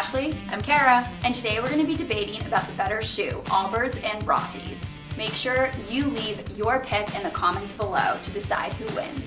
Ashley. I'm Kara. And today we're going to be debating about the better shoe, Allbirds and Rothy's. Make sure you leave your pick in the comments below to decide who wins.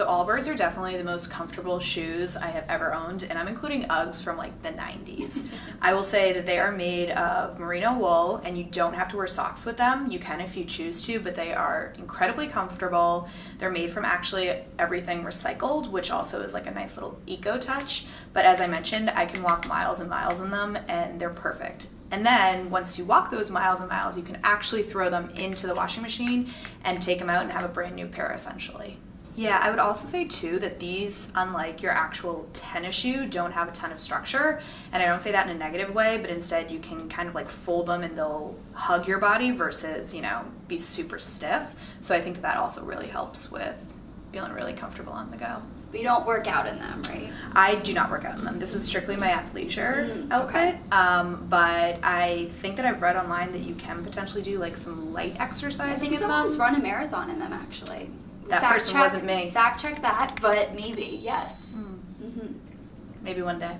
So Allbirds are definitely the most comfortable shoes I have ever owned, and I'm including Uggs from like the 90s. I will say that they are made of merino wool, and you don't have to wear socks with them. You can if you choose to, but they are incredibly comfortable. They're made from actually everything recycled, which also is like a nice little eco touch. But as I mentioned, I can walk miles and miles in them, and they're perfect. And then once you walk those miles and miles, you can actually throw them into the washing machine and take them out and have a brand new pair essentially. Yeah, I would also say too that these, unlike your actual tennis shoe, don't have a ton of structure. And I don't say that in a negative way, but instead you can kind of like fold them and they'll hug your body versus, you know, be super stiff. So I think that, that also really helps with feeling really comfortable on the go. But you don't work out in them, right? I do not work out in them. This is strictly my athleisure Mm, outfit. Um, but I think that I've read online that you can potentially do like some light I exercising think in someone's them. run a marathon in them actually. That person check, wasn't me. Fact check that, but maybe, yes. Hmm. hmm Maybe one day.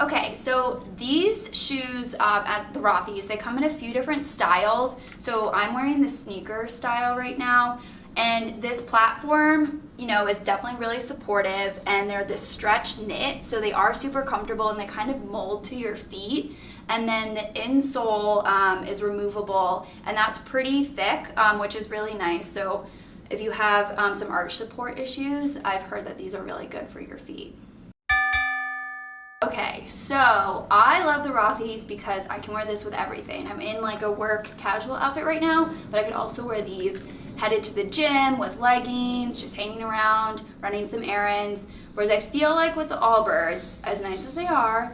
Okay, so these shoes uh, at the Rothy's, they come in a few different styles. So I'm wearing the sneaker style right now. And this platform, you know, is definitely really supportive and they're this stretch knit. So they are super comfortable and they kind of mold to your feet. And then the insole um, is removable and that's pretty thick, um, which is really nice. So if you have um, some arch support issues, I've heard that these are really good for your feet. Okay, so I love the Rothy's because I can wear this with everything. I'm in like a work casual outfit right now, but I could also wear these headed to the gym with leggings, just hanging around, running some errands. Whereas I feel like with the Allbirds, as nice as they are,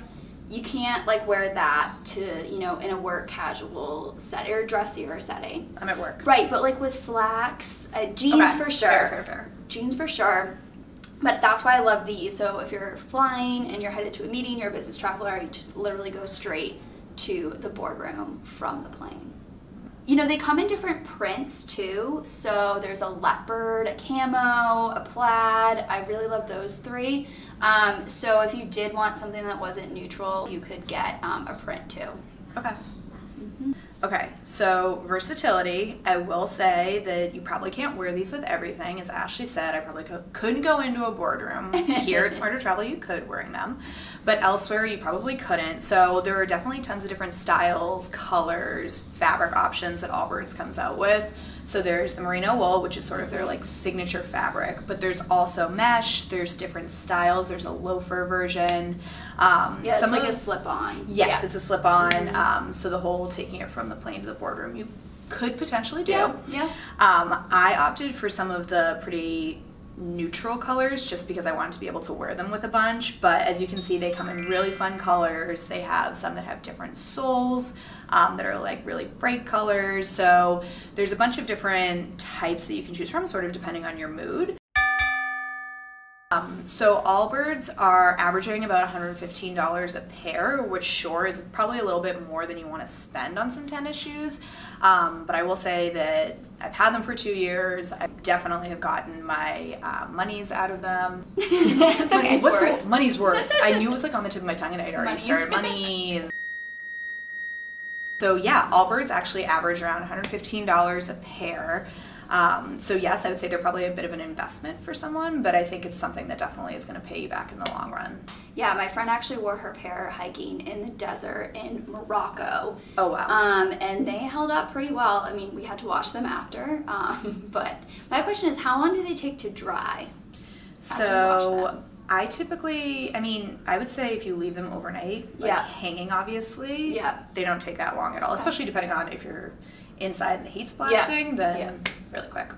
you can't like wear that to, you know, in a work casual setting or dressier setting. I'm at work. Right, but like with slacks, uh, jeans Okay, for sure. Fair, fair, fair. Jeans for sure. But that's why I love these. So if you're flying and you're headed to a meeting, you're a business traveler, you just literally go straight to the boardroom from the plane. You know, they come in different prints too. So there's a leopard, a camo, a plaid. I really love those three. Um, so if you did want something that wasn't neutral, you could get um, a print too. Okay. Okay, so versatility. I will say that you probably can't wear these with everything. As Ashley said, I probably co- couldn't go into a boardroom. Here at Smarter Travel, you could wearing them, but elsewhere you probably couldn't. So there are definitely tons of different styles, colors, fabric options that Allbirds comes out with. So there's the merino wool, which is sort of their like signature fabric, but there's also mesh. There's different styles. There's a loafer version. Um, Yeah, it's some like of- a slip-on. Yes, Yeah. it's a slip-on. Mhm. Um, so the whole taking it from the plane to the boardroom, you could potentially do. Yeah, yeah. Um, I opted for some of the pretty neutral colors just because I wanted to be able to wear them with a bunch. But as you can see, they come in really fun colors. They have some that have different soles um, that are like really bright colors. So there's a bunch of different types that you can choose from, sort of depending on your mood. Um, so Allbirds are averaging about $115 a pair, which sure is probably a little bit more than you want to spend on some tennis shoes. Um, but I will say that I've had them for two years. I definitely have gotten my uh, monies out of them. it's okay. What's for the money's worth? I knew it was like on the tip of my tongue and I'd already Monies. started monies. So yeah, Allbirds actually average around $115 a pair. Um, so yes, I would say they're probably a bit of an investment for someone, but I think it's something that definitely is going to pay you back in the long run. Yeah, my friend actually wore her pair hiking in the desert in Morocco. Oh wow. Um, and they held up pretty well. I mean, we had to wash them after. Um, but my question is, how long do they take to dry? after you wash so? I typically, I mean, I would say if you leave them overnight, like Yeah. hanging obviously, Yeah. they don't take that long at all, Okay. especially depending on if you're inside and the heat's blasting, then Yeah. really quick.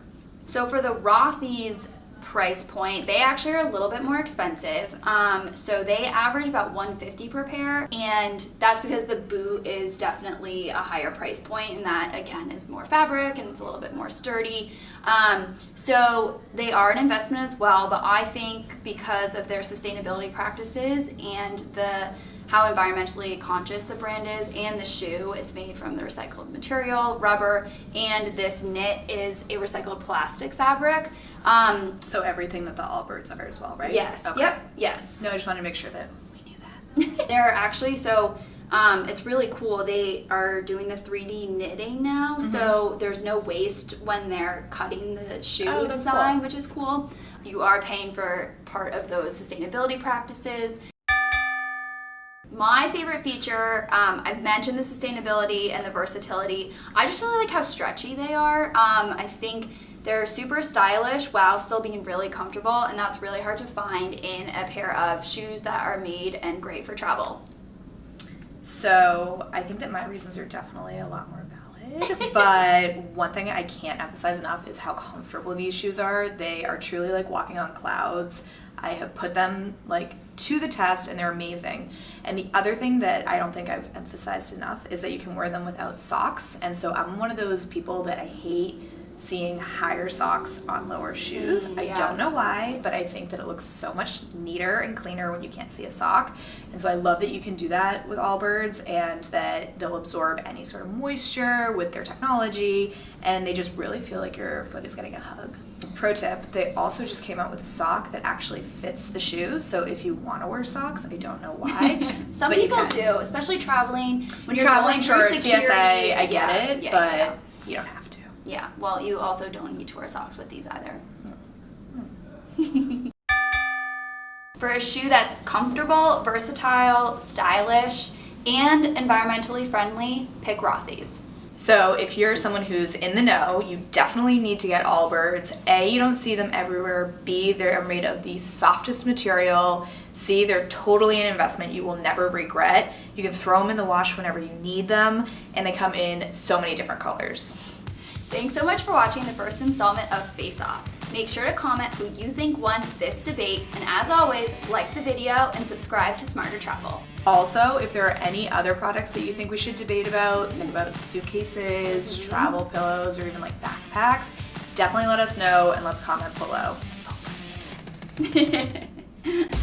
So for the Rothy's price point, they actually are a little bit more expensive. Um, so they average about 150 per pair, and that's because the boot is definitely a higher price point, and that again is more fabric and it's a little bit more sturdy. Um, so they are an investment as well, but I think because of their sustainability practices and the how environmentally conscious the brand is and the shoe. It's made from the recycled material, rubber, and this knit is a recycled plastic fabric. Um, So everything that the Allbirds are as well, right? Yes. Okay. Yep. Yes. No, I just wanted to make sure that we knew that. They're actually so um, it's really cool. They are doing the 3D knitting now, Mm-hmm. so there's no waste when they're cutting the shoe Oh, design, cool. which is cool. You are paying for part of those sustainability practices. My favorite feature, um, I've mentioned the sustainability and the versatility. I just really like how stretchy they are. Um, I think they're super stylish while still being really comfortable, and that's really hard to find in a pair of shoes that are made and great for travel. So I think that my reasons are definitely a lot more valid. but one thing I can't emphasize enough is how comfortable these shoes are. They are truly like walking on clouds. I have put them like to the test and they're amazing. And the other thing that I don't think I've emphasized enough is that you can wear them without socks. And so I'm one of those people that I hate seeing higher socks on lower shoes. Mm, I don't know why, but I think that it looks so much neater and cleaner when you can't see a sock. And so I love that you can do that with Allbirds and that they'll absorb any sort of moisture with their technology and they just really feel like your foot is getting a hug. Pro tip, they also just came out with a sock that actually fits the shoe. So if you want to wear socks, I don't know why. Some people do, especially traveling. When you're Traveling through TSA, I get yeah, it, yeah, but yeah, you don't have to. Yeah. Well, you also don't need to wear socks with these either. For a shoe that's comfortable, versatile, stylish, and environmentally friendly, pick Rothy's. So if you're someone who's in the know, you definitely need to get Allbirds. A, you don't see them everywhere. B, they're made of the softest material. C, they're totally an investment you will never regret. You can throw them in the wash whenever you need them, and they come in so many different colors. Thanks so much for watching the first installment of Face Off. Make sure to comment who you think won this debate, and as always, like the video and subscribe to Smarter Travel. Also, if there are any other products that you think we should debate about, think about suitcases, mm-hmm. travel pillows, or even like backpacks, definitely let us know and let's comment below.